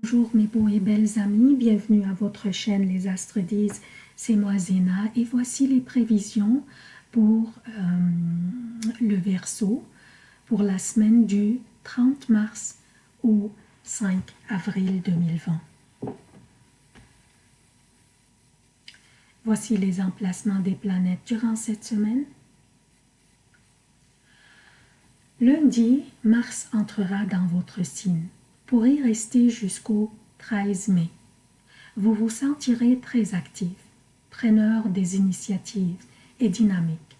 Bonjour mes beaux et belles amis, bienvenue à votre chaîne Les Astres disent, c'est moi Zéna et voici les prévisions pour euh, le Verseau pour la semaine du 30 mars au 5 avril 2020. Voici les emplacements des planètes durant cette semaine. Lundi, Mars entrera dans votre signe pour y rester jusqu'au 13 mai. Vous vous sentirez très actif, preneur des initiatives et dynamique.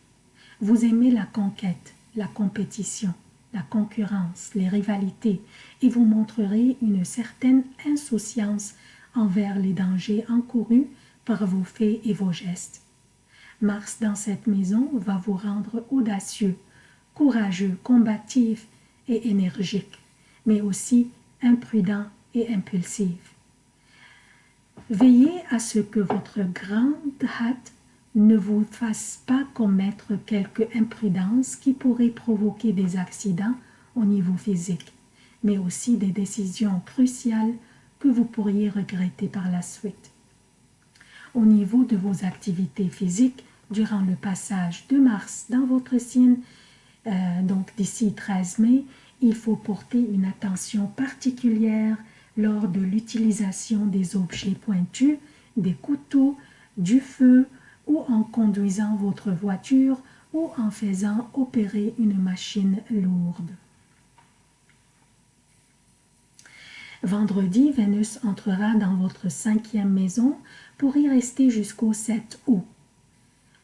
Vous aimez la conquête, la compétition, la concurrence, les rivalités et vous montrerez une certaine insouciance envers les dangers encourus par vos faits et vos gestes. Mars dans cette maison va vous rendre audacieux, courageux, combatif et énergique, mais aussi imprudent et impulsif. Veillez à ce que votre grande hâte ne vous fasse pas commettre quelque imprudence qui pourrait provoquer des accidents au niveau physique, mais aussi des décisions cruciales que vous pourriez regretter par la suite. Au niveau de vos activités physiques, durant le passage de Mars dans votre signe, euh, donc d'ici 13 mai, il faut porter une attention particulière lors de l'utilisation des objets pointus, des couteaux, du feu ou en conduisant votre voiture ou en faisant opérer une machine lourde. Vendredi, Vénus entrera dans votre cinquième maison pour y rester jusqu'au 7 août.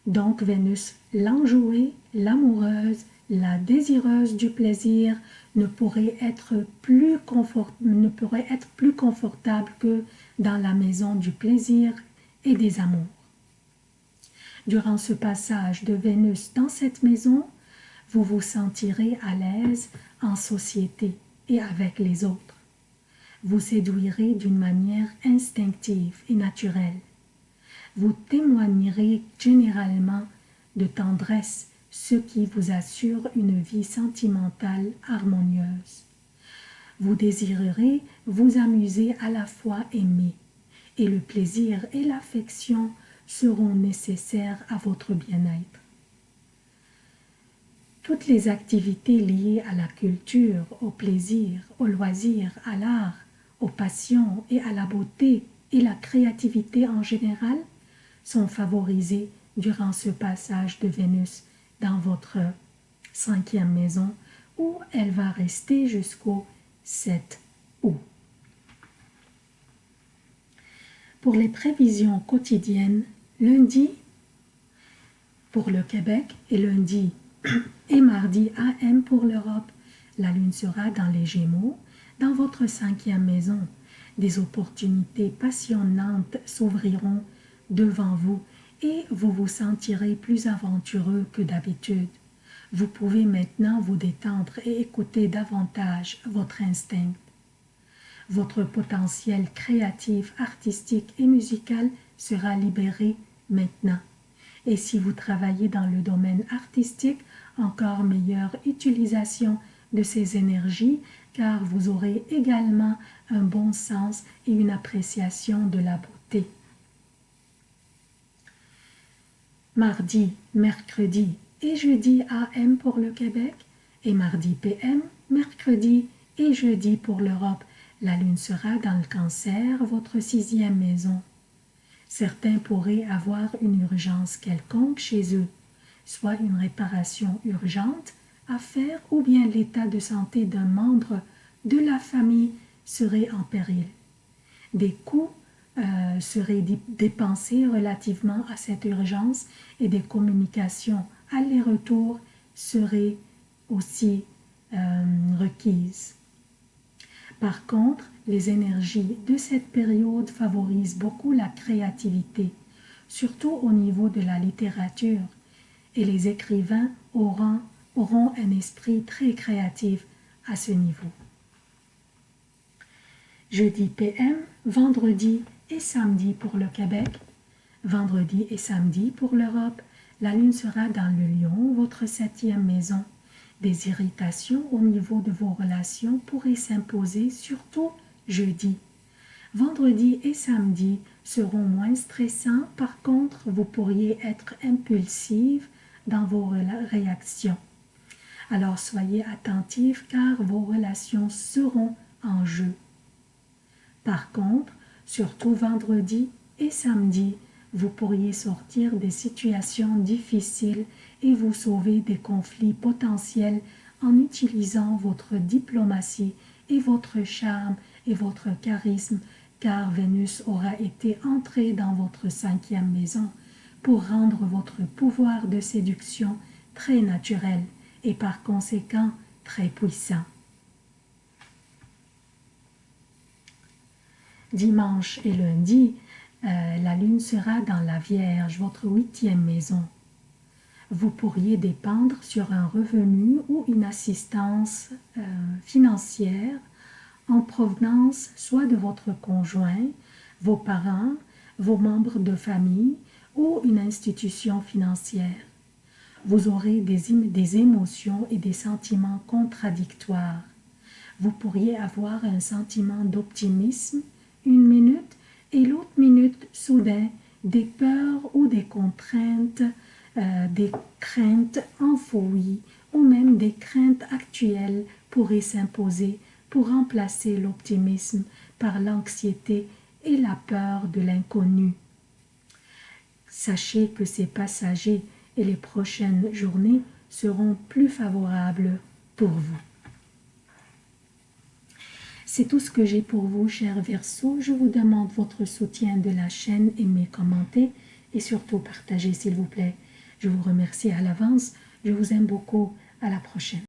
Donc Vénus, l'enjouée, l'amoureuse, la désireuse du plaisir ne pourrait être plus ne pourrait être plus confortable que dans la maison du plaisir et des amours. Durant ce passage de Vénus dans cette maison, vous vous sentirez à l'aise en société et avec les autres. Vous séduirez d'une manière instinctive et naturelle. Vous témoignerez généralement de tendresse ce qui vous assure une vie sentimentale harmonieuse. Vous désirerez vous amuser à la fois aimer, et le plaisir et l'affection seront nécessaires à votre bien-être. Toutes les activités liées à la culture, au plaisir, au loisir, à l'art, aux passions et à la beauté et la créativité en général sont favorisées durant ce passage de Vénus dans votre cinquième maison où elle va rester jusqu'au 7 août. Pour les prévisions quotidiennes, lundi pour le Québec et lundi et mardi AM pour l'Europe, la lune sera dans les Gémeaux, dans votre cinquième maison. Des opportunités passionnantes s'ouvriront devant vous et vous vous sentirez plus aventureux que d'habitude. Vous pouvez maintenant vous détendre et écouter davantage votre instinct. Votre potentiel créatif, artistique et musical sera libéré maintenant. Et si vous travaillez dans le domaine artistique, encore meilleure utilisation de ces énergies car vous aurez également un bon sens et une appréciation de la beauté. Mardi, mercredi et jeudi AM pour le Québec et mardi PM, mercredi et jeudi pour l'Europe. La lune sera dans le cancer, votre sixième maison. Certains pourraient avoir une urgence quelconque chez eux, soit une réparation urgente à faire ou bien l'état de santé d'un membre de la famille serait en péril. Des coûts euh, seraient dépensés relativement à cette urgence et des communications aller-retour seraient aussi euh, requises. Par contre, les énergies de cette période favorisent beaucoup la créativité, surtout au niveau de la littérature, et les écrivains auront, auront un esprit très créatif à ce niveau. Jeudi PM, vendredi et samedi pour le Québec, vendredi et samedi pour l'Europe. La lune sera dans le lion, votre septième maison. Des irritations au niveau de vos relations pourraient s'imposer, surtout jeudi. Vendredi et samedi seront moins stressants. Par contre, vous pourriez être impulsive dans vos réactions. Alors soyez attentifs car vos relations seront en jeu. Par contre, surtout vendredi et samedi, vous pourriez sortir des situations difficiles et vous sauver des conflits potentiels en utilisant votre diplomatie et votre charme et votre charisme, car Vénus aura été entrée dans votre cinquième maison pour rendre votre pouvoir de séduction très naturel et par conséquent très puissant. Dimanche et lundi, euh, la lune sera dans la Vierge, votre huitième maison. Vous pourriez dépendre sur un revenu ou une assistance euh, financière en provenance soit de votre conjoint, vos parents, vos membres de famille ou une institution financière. Vous aurez des, des émotions et des sentiments contradictoires. Vous pourriez avoir un sentiment d'optimisme une minute et l'autre minute, soudain, des peurs ou des contraintes, euh, des craintes enfouies ou même des craintes actuelles pourraient s'imposer pour remplacer l'optimisme par l'anxiété et la peur de l'inconnu. Sachez que ces passagers et les prochaines journées seront plus favorables pour vous. C'est tout ce que j'ai pour vous, chers Verseaux. Je vous demande votre soutien de la chaîne, aimez, commentez et surtout partagez, s'il vous plaît. Je vous remercie à l'avance. Je vous aime beaucoup. À la prochaine.